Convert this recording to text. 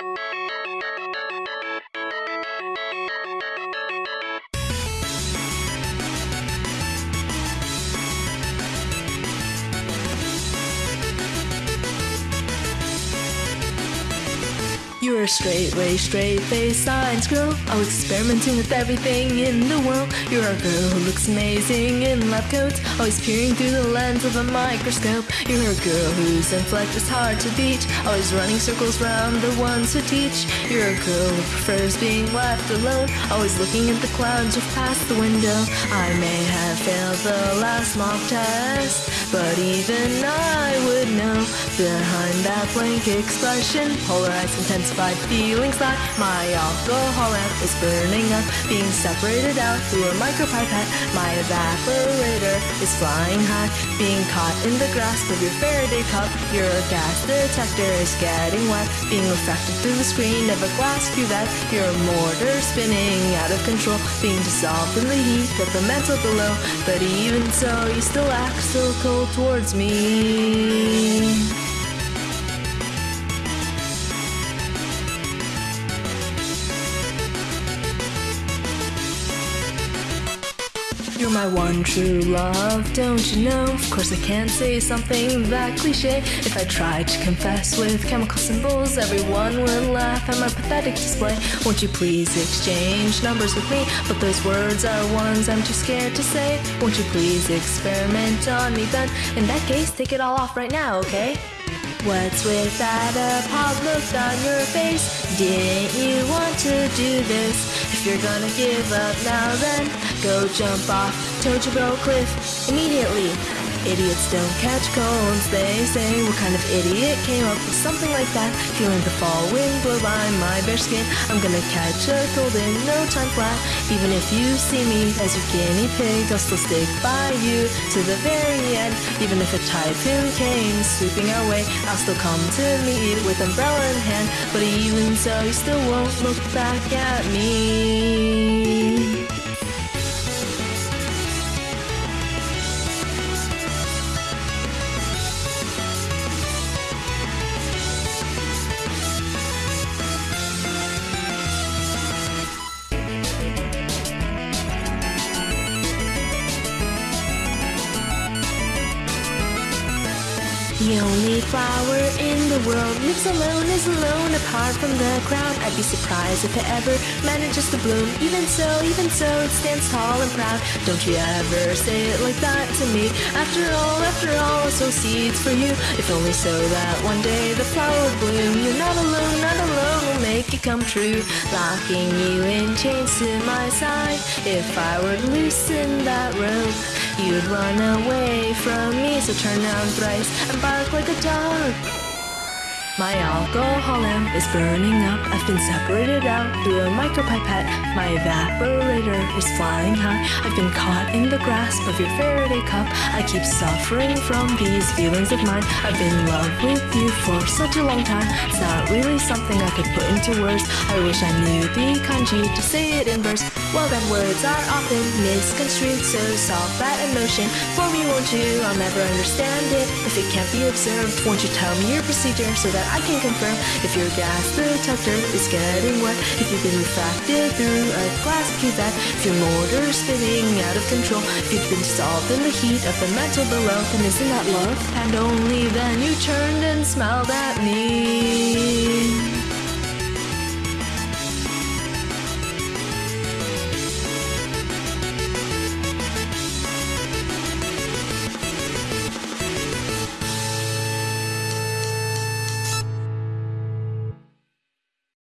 Música You're a straight way, straight face science girl. Always experimenting with everything in the world. You're a girl who looks amazing in lab coats. Always peering through the lens of a microscope. You're a girl whose intellect is hard to beat. Always running circles round the ones who teach. You're a girl who prefers being left alone. Always looking at the clouds just past the window. I may have failed the last mock test, but even I would know behind that blank expression, polarized, intensified feelings that my alcohol lamp is burning up, being separated out through a micropipette. My evaporator is flying high, being caught in the grasp of your Faraday cup. Your gas detector is getting wet, being refracted through the screen of a glass cuvette. Your mortar spinning out of control, being dissolved in the heat of the mantle below. But even so, you still act so cold towards me. You're my one true love, don't you know? Of course, I can't say something that cliche. If I tried to confess with chemical symbols, everyone would laugh at my pathetic display. Won't you please exchange numbers with me? But those words are ones I'm too scared to say. Won't you please experiment on me then? In that case, take it all off right now, okay? What's with that appalled look on your face? Didn't you want to do this? If you're gonna give up now then, go jump off Tojinbo Cliff immediately. Idiots don't catch colds, they say. What kind of idiot came up with something like that? Feeling the fall wind blow by my bare skin. I'm gonna catch a cold in no time flat. Even if you see me as your guinea pig, I'll still stick by you to the very end. Even if a typhoon came sweeping our way, I'll still come to meet with umbrella in hand. But even so, you still won't look back at me. The only flower in the world lives alone, is alone apart from the crowd. I'd be surprised if it ever manages to bloom. Even so, even so, it stands tall and proud. Don't you ever say it like that to me. After all, after all, I sow seeds for you. If only so that one day the flower would bloom. You're not alone, not alone, will make it come true. Locking you in chains to my side. If I were to loosen that rope, you'd run away from me. So turn around thrice and bark like a dog. My alcohol lamp is burning up. I've been separated out through a micropipette. My evaporator is flying high. I've been caught in the grasp of your Faraday cup. I keep suffering from these feelings of mine. I've been in love with you for such a long time. It's not really something I could put into words. I wish I knew the kanji to say it in verse. Well, then words are often misconstrued, so solve that emotion for me, won't you? I'll never understand it if it can't be observed. Won't you tell me your procedure so that I can confirm if your gas detector is getting wet, if you've been refracted through a glass cuvette, if your motor spinning out of control, if you've been dissolved in the heat of the metal below, then isn't that love? And only then you turned and smiled at me.